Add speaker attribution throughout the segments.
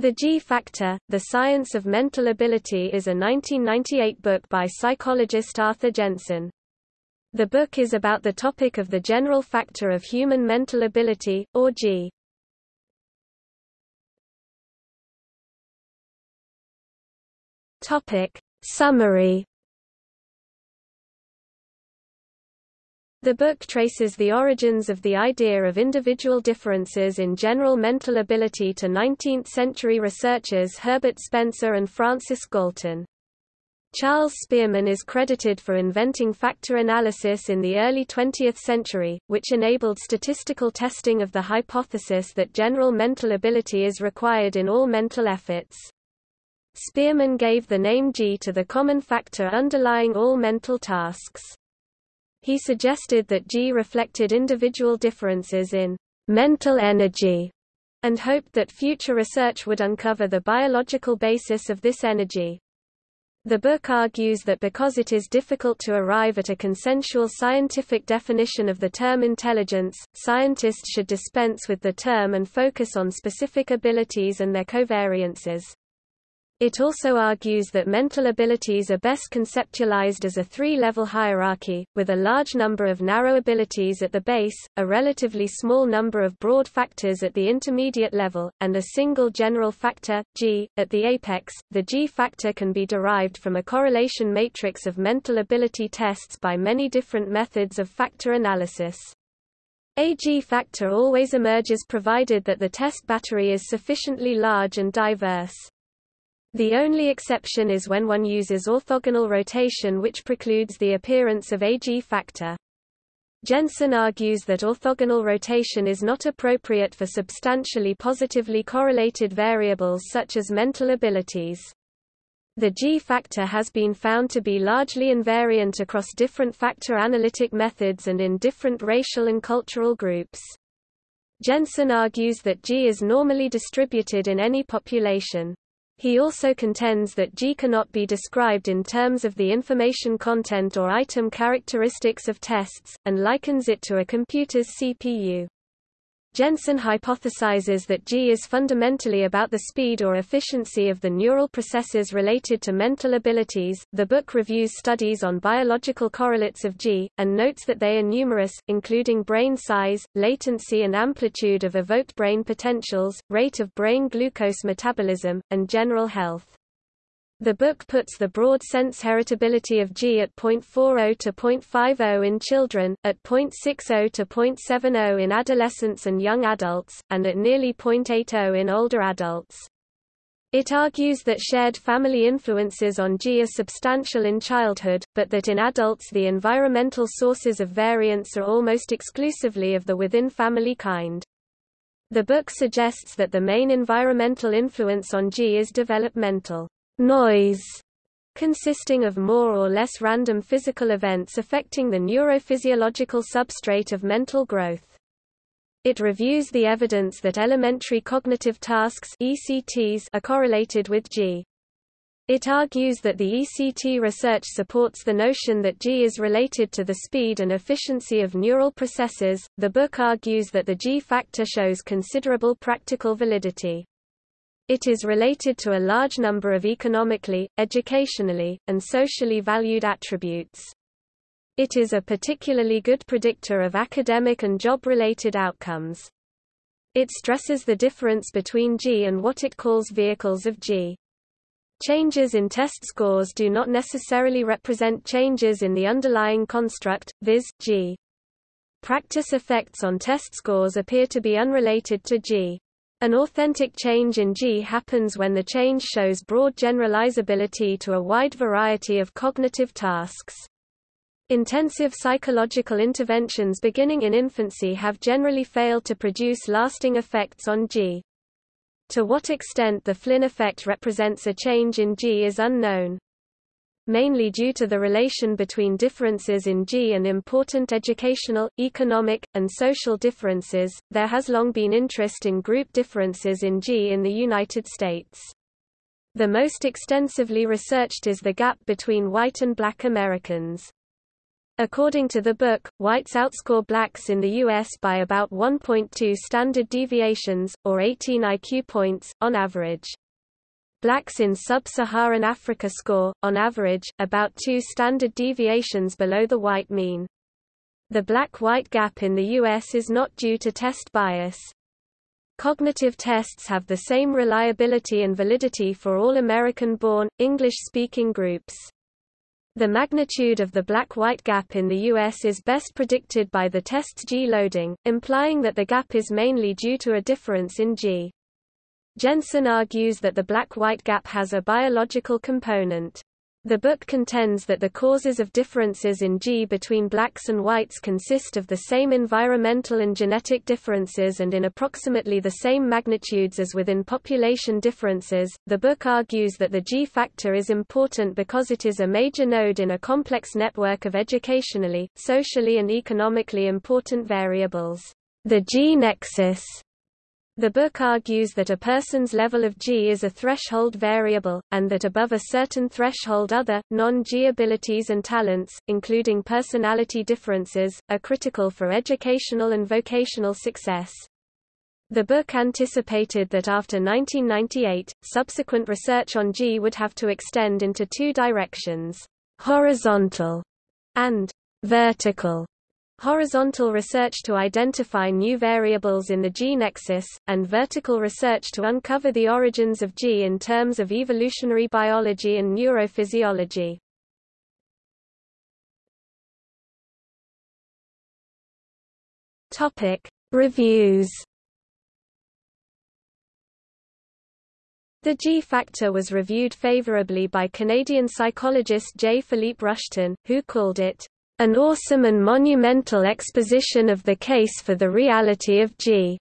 Speaker 1: The G Factor, The Science of Mental Ability is a 1998 book by psychologist Arthur Jensen. The book is about the topic of the general factor of human mental ability, or G. Topic. Summary The book traces the origins of the idea of individual differences in general mental ability to 19th-century researchers Herbert Spencer and Francis Galton. Charles Spearman is credited for inventing factor analysis in the early 20th century, which enabled statistical testing of the hypothesis that general mental ability is required in all mental efforts. Spearman gave the name G to the common factor underlying all mental tasks. He suggested that G reflected individual differences in mental energy and hoped that future research would uncover the biological basis of this energy. The book argues that because it is difficult to arrive at a consensual scientific definition of the term intelligence, scientists should dispense with the term and focus on specific abilities and their covariances. It also argues that mental abilities are best conceptualized as a three-level hierarchy, with a large number of narrow abilities at the base, a relatively small number of broad factors at the intermediate level, and a single general factor, G, at the apex. The G factor can be derived from a correlation matrix of mental ability tests by many different methods of factor analysis. A G factor always emerges provided that the test battery is sufficiently large and diverse. The only exception is when one uses orthogonal rotation which precludes the appearance of a G factor. Jensen argues that orthogonal rotation is not appropriate for substantially positively correlated variables such as mental abilities. The G factor has been found to be largely invariant across different factor analytic methods and in different racial and cultural groups. Jensen argues that G is normally distributed in any population. He also contends that G cannot be described in terms of the information content or item characteristics of tests, and likens it to a computer's CPU. Jensen hypothesizes that G is fundamentally about the speed or efficiency of the neural processes related to mental abilities. The book reviews studies on biological correlates of G, and notes that they are numerous, including brain size, latency and amplitude of evoked brain potentials, rate of brain glucose metabolism, and general health. The book puts the broad sense heritability of G at 0.40 to 0.50 in children, at 0.60 to 0.70 in adolescents and young adults, and at nearly 0.80 in older adults. It argues that shared family influences on G are substantial in childhood, but that in adults the environmental sources of variance are almost exclusively of the within-family kind. The book suggests that the main environmental influence on G is developmental noise consisting of more or less random physical events affecting the neurophysiological substrate of mental growth. It reviews the evidence that elementary cognitive tasks ECTs are correlated with G. It argues that the ECT research supports the notion that G is related to the speed and efficiency of neural processes. The book argues that the G factor shows considerable practical validity. It is related to a large number of economically, educationally, and socially valued attributes. It is a particularly good predictor of academic and job-related outcomes. It stresses the difference between G and what it calls vehicles of G. Changes in test scores do not necessarily represent changes in the underlying construct, viz., G. Practice effects on test scores appear to be unrelated to G. An authentic change in G happens when the change shows broad generalizability to a wide variety of cognitive tasks. Intensive psychological interventions beginning in infancy have generally failed to produce lasting effects on G. To what extent the Flynn effect represents a change in G is unknown mainly due to the relation between differences in G and important educational, economic, and social differences. There has long been interest in group differences in G in the United States. The most extensively researched is the gap between white and black Americans. According to the book, whites outscore blacks in the U.S. by about 1.2 standard deviations, or 18 IQ points, on average. Blacks in sub-Saharan Africa score, on average, about two standard deviations below the white mean. The black-white gap in the U.S. is not due to test bias. Cognitive tests have the same reliability and validity for all American-born, English-speaking groups. The magnitude of the black-white gap in the U.S. is best predicted by the test's G loading, implying that the gap is mainly due to a difference in G. Jensen argues that the black-white gap has a biological component. The book contends that the causes of differences in G between blacks and whites consist of the same environmental and genetic differences and in approximately the same magnitudes as within population differences. The book argues that the G factor is important because it is a major node in a complex network of educationally, socially, and economically important variables. The G nexus the book argues that a person's level of G is a threshold variable, and that above a certain threshold other, non-G abilities and talents, including personality differences, are critical for educational and vocational success. The book anticipated that after 1998, subsequent research on G would have to extend into two directions, horizontal and vertical horizontal research to identify new variables in the G nexus, and vertical research to uncover the origins of G in terms of evolutionary biology and neurophysiology. Topic: Reviews. The G factor was reviewed favorably by Canadian psychologist J. Philippe Rushton, who called it an awesome and monumental exposition of the case for the reality of G.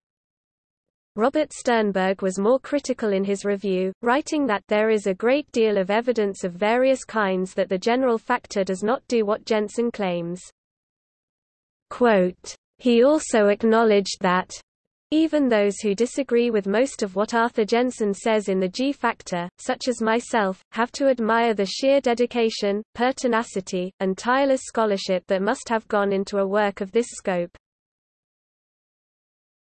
Speaker 1: Robert Sternberg was more critical in his review, writing that there is a great deal of evidence of various kinds that the general factor does not do what Jensen claims. Quote, he also acknowledged that even those who disagree with most of what Arthur Jensen says in the G-factor, such as myself, have to admire the sheer dedication, pertinacity, and tireless scholarship that must have gone into a work of this scope.